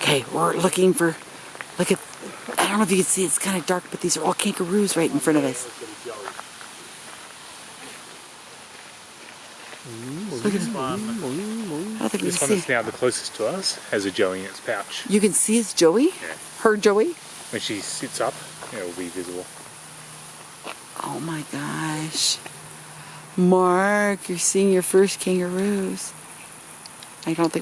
Okay, we're looking for, look at, I don't know if you can see, it's kind of dark, but these are all kangaroos right in front of us. Look at them. I think This one that's now the closest to us has a joey in its pouch. You can see it's Joey? Yeah. Her Joey? When she sits up, it will be visible. Oh my gosh. Mark, you're seeing your first kangaroos. I don't think